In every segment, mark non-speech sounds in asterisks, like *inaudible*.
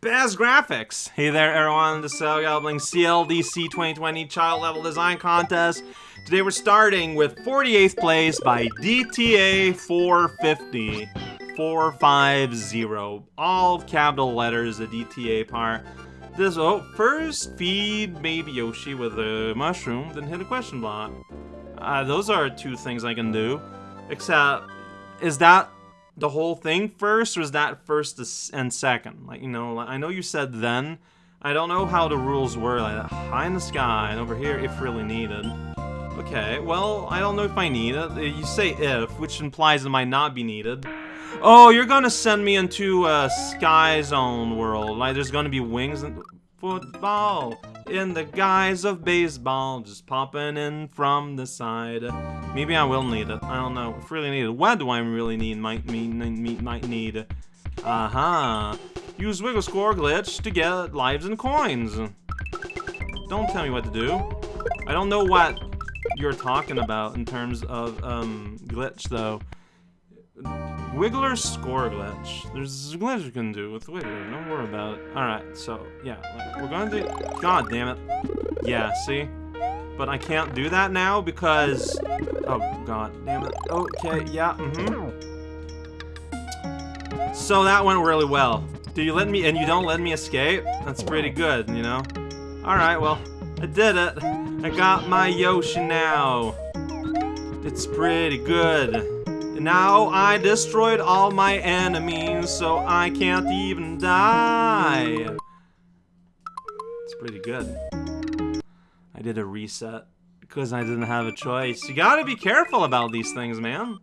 Baz Graphics. Hey there, everyone. This is Cell Gobbling CLDC 2020 Child Level Design Contest. Today we're starting with 48th place by DTA 450. 450. All capital letters, the DTA part. This, oh, first feed baby Yoshi with a mushroom, then hit a question block. Uh, those are two things I can do. Except, is that the whole thing first, or is that first and second? Like, you know, I know you said then. I don't know how the rules were, like high in the sky, and over here, if really needed. Okay, well, I don't know if I need it. Uh, you say if, which implies it might not be needed. Oh, you're gonna send me into a Sky Zone world. Like, there's gonna be wings and football in the guise of baseball, just popping in from the side. Maybe I will need it. I don't know. If really need it. What do I really need? Might mean might need. Aha. Uh -huh. Use Wiggler Score glitch to get lives and coins. Don't tell me what to do. I don't know what you're talking about in terms of um, glitch though. Wiggler score glitch. There's a glitch you can do with Wiggler. Don't worry about it. Alright, so, yeah. We're gonna do... God damn it. Yeah, see? But I can't do that now because... Oh, god damn it. Okay, yeah, mm-hmm. So that went really well. Do you let me... And you don't let me escape? That's pretty good, you know? Alright, well, I did it. I got my Yoshi now. It's pretty good. Now I destroyed all my enemies, so I can't even die. It's pretty good. I did a reset because I didn't have a choice. You gotta be careful about these things, man.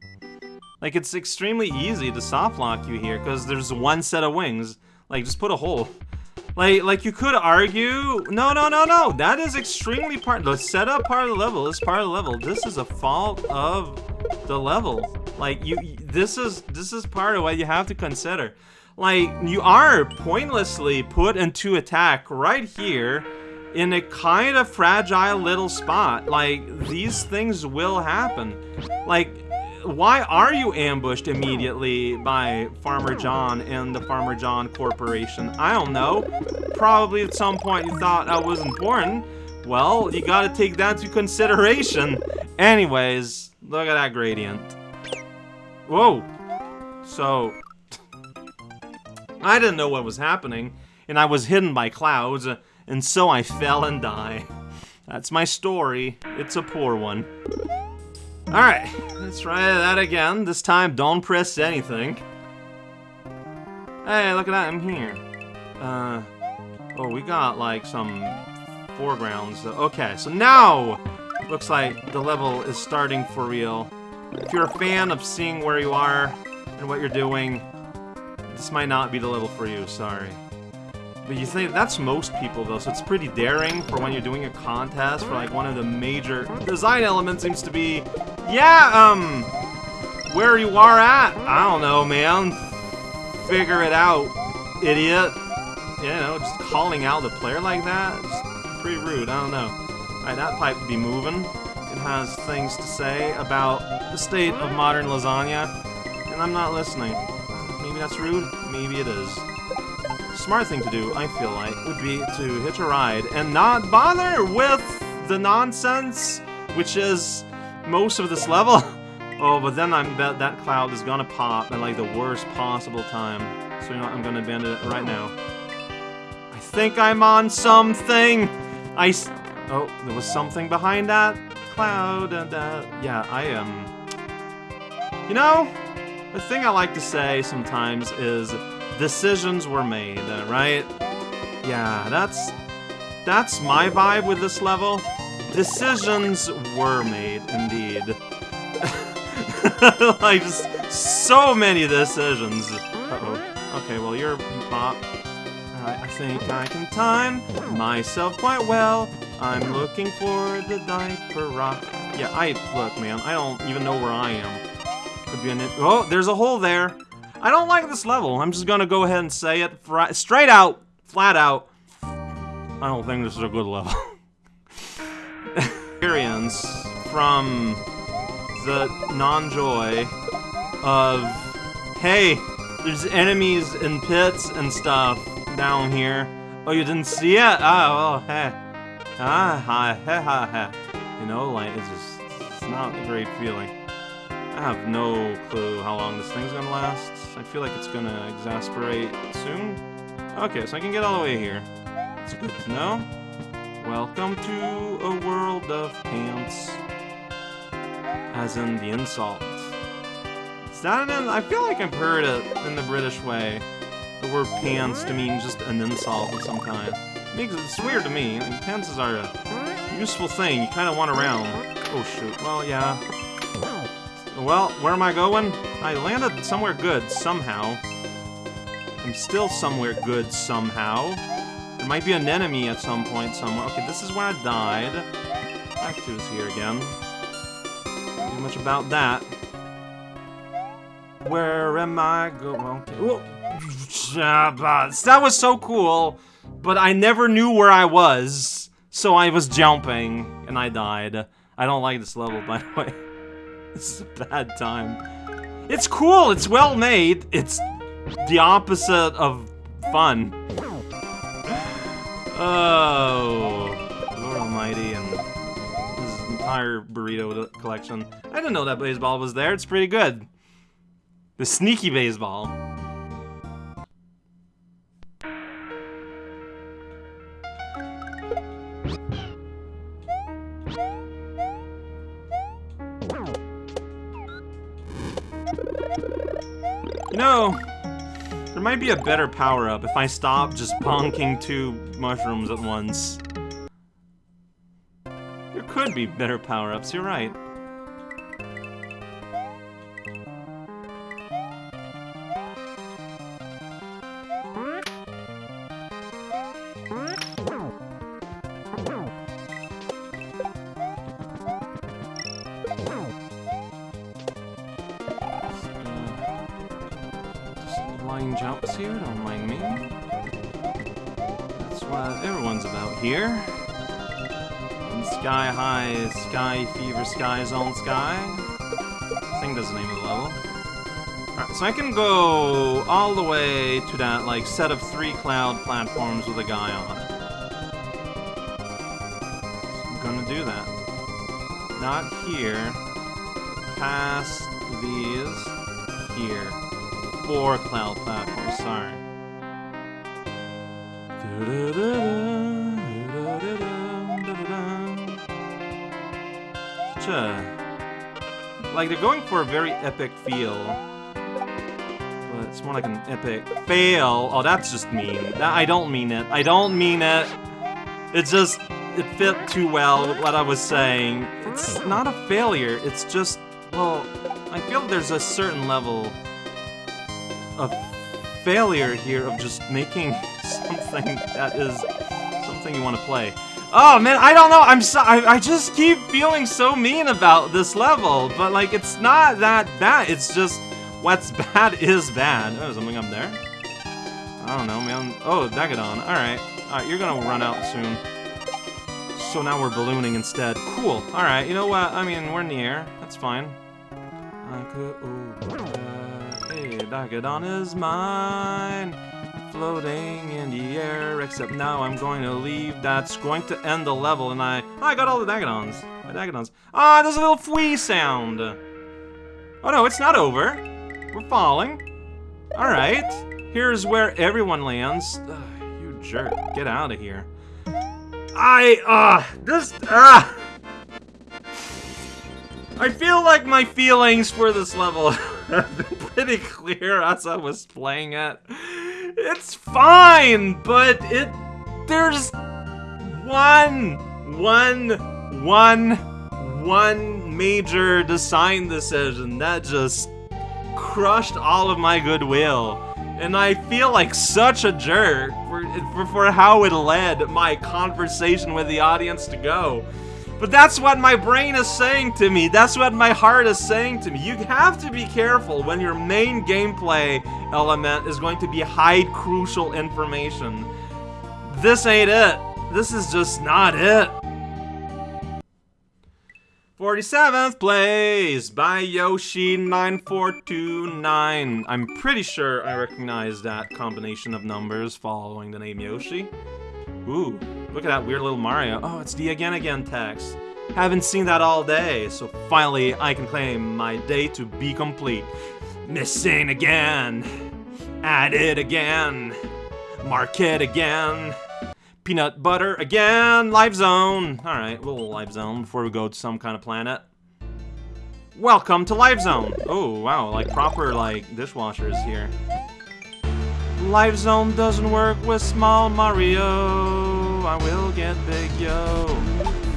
Like, it's extremely easy to soft lock you here because there's one set of wings. Like, just put a hole. Like, like you could argue, no, no, no, no, that is extremely part, the setup part of the level is part of the level. This is a fault of the level. Like you, this is this is part of what you have to consider. Like you are pointlessly put into attack right here in a kind of fragile little spot. Like these things will happen. Like why are you ambushed immediately by Farmer John and the Farmer John Corporation? I don't know. Probably at some point you thought I was important. Well, you gotta take that into consideration. Anyways, look at that gradient. Whoa! So... *laughs* I didn't know what was happening, and I was hidden by clouds, and so I fell and died. *laughs* That's my story. It's a poor one. Alright, let's try that again. This time, don't press anything. Hey, look at that, I'm here. Uh, oh, we got, like, some foregrounds. Okay, so now, looks like the level is starting for real. If you're a fan of seeing where you are and what you're doing, this might not be the level for you, sorry. But you think that's most people though, so it's pretty daring for when you're doing a contest for like one of the major design elements seems to be, yeah, um, where you are at. I don't know, man. Figure it out, idiot. You know, just calling out the player like that, just pretty rude. I don't know. Alright, that pipe be moving has things to say about the state of modern lasagna, and I'm not listening. Maybe that's rude, maybe it is. Smart thing to do, I feel like, would be to hitch a ride and not bother with the nonsense, which is most of this level. *laughs* oh, but then I bet that cloud is gonna pop at like the worst possible time. So you know I'm gonna abandon it right now. I think I'm on something! I... Oh, there was something behind that? Cloud and uh, yeah, I am. Um, you know, the thing I like to say sometimes is decisions were made, right? Yeah, that's that's my vibe with this level. Decisions were made, indeed. *laughs* like, just so many decisions. Uh-oh. Okay, well, you're you pop. Alright, I think I can time myself quite well. I'm looking for the diaper rock. Yeah, I look, man. I don't even know where I am. Could be an. Oh, there's a hole there. I don't like this level. I'm just gonna go ahead and say it straight out, flat out. I don't think this is a good level. *laughs* Experience from the non-joy of, hey, there's enemies in pits and stuff down here. Oh, you didn't see it? Oh, well, hey. Ah, hi, ha, ha, ha. You know, like, it's just, it's not a great feeling. I have no clue how long this thing's gonna last. I feel like it's gonna exasperate soon. Okay, so I can get all the way here. It's good to know. Welcome to a world of pants. As in the insult. Is that an I feel like I've heard it in the British way. The word pants to mean just an insult of some kind. Makes it's weird to me. I are a useful thing. You kind of want around. Oh shoot. Well, yeah. Well, where am I going? I landed somewhere good somehow. I'm still somewhere good somehow. There might be an enemy at some point somewhere. Okay, this is where I died. Cactus here again. Not much about that. Where am I going? Okay. *laughs* That was so cool, but I never knew where I was, so I was jumping, and I died. I don't like this level, by the way. *laughs* This is a bad time. It's cool, it's well made, it's the opposite of fun. Oh, Lord Almighty, and this entire burrito collection. I didn't know that baseball was there, it's pretty good. The sneaky baseball. Might be a better power-up if I stop just bonking two mushrooms at once. There could be better power-ups, you're right. Here. In sky high, sky fever, sky zone sky. I think that's the name of the level. Alright, so I can go all the way to that, like, set of three cloud platforms with a guy on it. So I'm gonna do that. Not here. Past these. Here four cloud platforms, sorry. Such Like, they're going for a very epic feel. But it's more like an epic fail. Oh, that's just mean. I don't mean it. I don't mean it. It just... It fit too well with what I was saying. It's not a failure. It's just... Well, I feel there's a certain level of failure here of just making *laughs* something that is something you want to play. Oh man, I don't know. I'm so I, I just keep feeling so mean about this level, but like it's not that bad. It's just what's *laughs* bad is bad. Oh, something up there. I don't know, man. Oh, Dagadon. All right, all right. You're gonna run out soon. So now we're ballooning instead. Cool. All right. You know what? I mean, we're in the air. That's fine. I could. Oh, uh, Dagadon is mine. Floating in the air, except now I'm going to leave. That's going to end the level, and I... Oh, I got all the Dagadons. My Dagadons. Ah, oh, there's a little fwee sound. Oh no, it's not over. We're falling. Alright. Here's where everyone lands. Ugh, you jerk. Get out of here. I, uh, this, ah. Uh, I feel like my feelings for this level *laughs* have been pretty clear as I was playing it. It's fine, but it... There's... One... One... One... One major design decision that just crushed all of my goodwill. And I feel like such a jerk for, for, for how it led my conversation with the audience to go. But that's what my brain is saying to me. That's what my heart is saying to me. You have to be careful when your main gameplay element is going to be hide crucial information. This ain't it. This is just not it. 47th place by Yoshi9429. I'm pretty sure I recognize that combination of numbers following the name Yoshi. Ooh, look at that weird little Mario. Oh, it's the again again text. Haven't seen that all day, so finally I can claim my day to be complete. Missing again. Added again. Market again. Peanut butter again. Live zone. All right, we'll live zone before we go to some kind of planet. Welcome to Live Zone. Oh, wow, like proper, like, dishwashers here. Live Zone doesn't work with small Mario. I will get big, yo.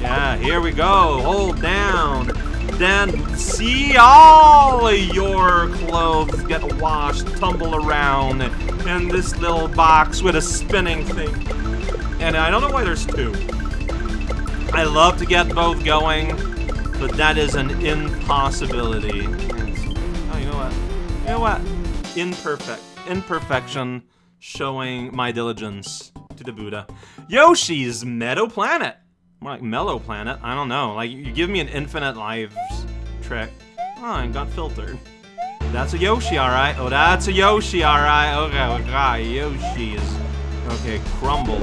Yeah, here we go. Hold down. Then see all your clothes get washed, tumble around in this little box with a spinning thing. And I don't know why there's two. I love to get both going, but that is an impossibility. Oh, you know what? You know what? Imperfect. Imperfection showing my diligence to the Buddha. Yoshi's Meadow Planet. More like Mellow Planet. I don't know. Like, you give me an infinite lives trick. Oh, and got filtered. That's a Yoshi, alright. Oh, that's a Yoshi, alright. Okay, okay. Yoshi is... Okay, crumble.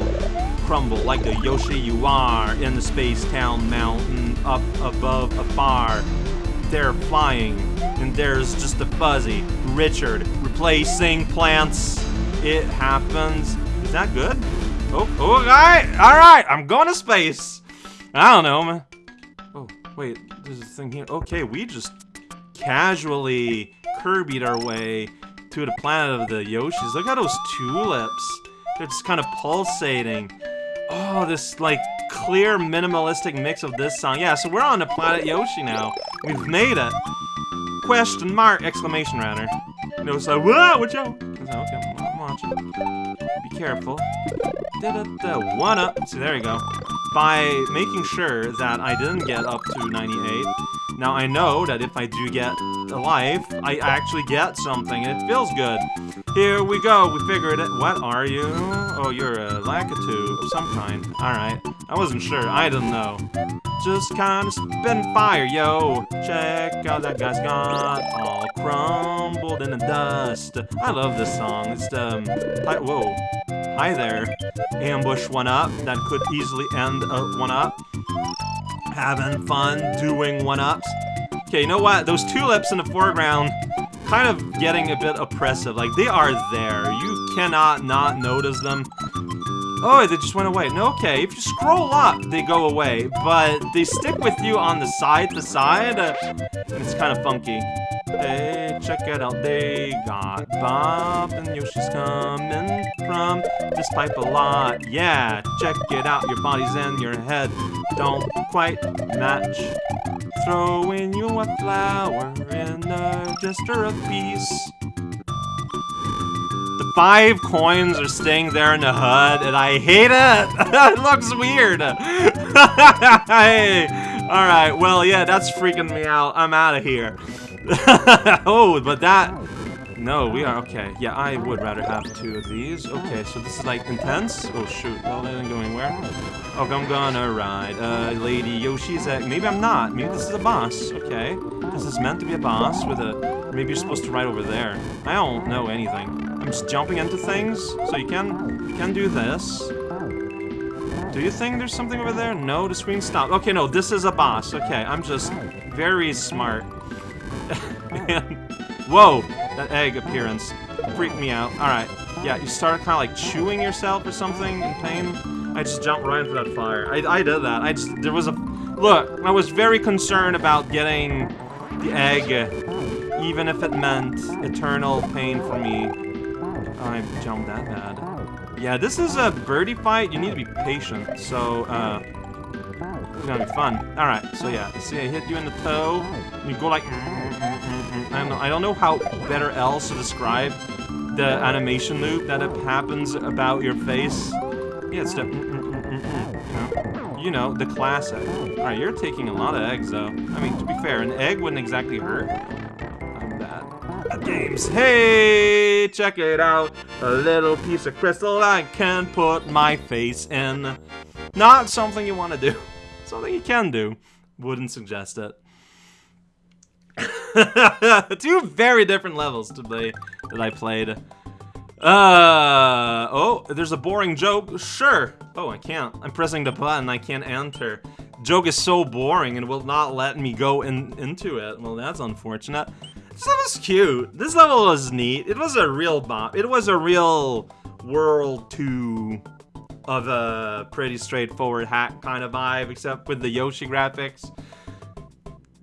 Crumble like the Yoshi you are in the Space Town Mountain up above afar. They're flying, and there's just a fuzzy Richard replacing plants. It happens. Is that good? Oh, oh, alright, alright, I'm going to space. I don't know, man. Oh, wait, there's a thing here. Okay, we just casually Kirby'd our way to the planet of the Yoshis. Look at those tulips. They're just kind of pulsating. Oh, this, like, clear, minimalistic mix of this song. Yeah, so we're on the planet Yoshi now. We've made it. Question mark! Exclamation, rather. No, it's like, whoa, watch out! Okay, I'm watching. Be careful. Da -da one up. See, there you go. By making sure that I didn't get up to 98, now I know that if I do get a life, I actually get something, and it feels good. Here we go, we figured it. What are you? Oh, you're a Lakitu of some kind. Alright, I wasn't sure, I didn't know. Just kinda spin fire, yo. Check out that guy's got all crumbled in the dust. I love this song. It's the, um, whoa. Hi there. Ambush one up. That could easily end a one up. Having fun doing one ups. Okay, you know what? Those tulips in the foreground kind of getting a bit oppressive. Like, they are there. You cannot not notice them. Oh, they just went away. No, okay, if you scroll up, they go away, but they stick with you on the side to side, uh, it's kind of funky. Hey, check it out, they got Bob and Yoshi's coming from this pipe a lot. Yeah, check it out, your body's in your head don't quite match. Throwing you a flower in a gesture of peace. The five coins are staying there in the HUD, and I hate it! *laughs* it looks weird! *laughs* hey! Alright, well, yeah, that's freaking me out. I'm out of here. *laughs* oh, but that... No, we are... Okay, yeah, I would rather have two of these. Okay, so this is, like, intense? Oh, shoot. Well, they didn't go anywhere. Oh, I'm gonna ride uh, Lady Yoshi's egg. Maybe I'm not. Maybe this is a boss. Okay. This is meant to be a boss with a... Maybe you're supposed to ride over there. I don't know anything. I'm just jumping into things. So you can, you can do this. Do you think there's something over there? No, the screen stopped. Okay, no, this is a boss. Okay, I'm just very smart. *laughs* and, whoa, that egg appearance freaked me out. Alright, yeah, you start kind of like chewing yourself or something in pain. I just jumped right into that fire. I, I did that. I just, there was a, look, I was very concerned about getting the egg, even if it meant eternal pain for me. I jumped that bad. Yeah, this is a birdie fight. You need to be patient. So, uh, it's gonna be fun. All right. So yeah, see, I hit you in the toe. And you go like. I don't know. How better else to describe the animation loop that happens about your face. Yeah, it's the. You know, the classic. All right, you're taking a lot of eggs though. I mean, to be fair, an egg wouldn't exactly hurt. I'm bad games. Hey, check it out. A little piece of crystal I can put my face in. Not something you want to do. *laughs* Something you can do. Wouldn't suggest it. *laughs* Two very different levels to play that I played. Uh oh, there's a boring joke. Sure. Oh, I can't. I'm pressing the button. I can't enter. Joke is so boring and will not let me go in into it. Well, that's unfortunate. This level's cute. This level was neat. It was a real bop. It was a real World 2 of a pretty straightforward hack kind of vibe, except with the Yoshi graphics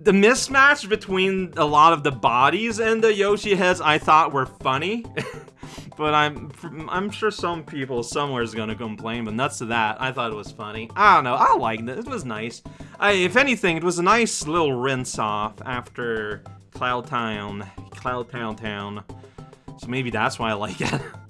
the mismatch between a lot of the bodies and the Yoshi heads I thought were funny. *laughs* but I'm I'm sure some people somewhere is gonna complain, but nuts to that, I thought it was funny. I don't know, I liked it, it was nice. I, if anything, it was a nice little rinse off after Cloud Town, Cloud Town Town. So maybe that's why I like it. *laughs*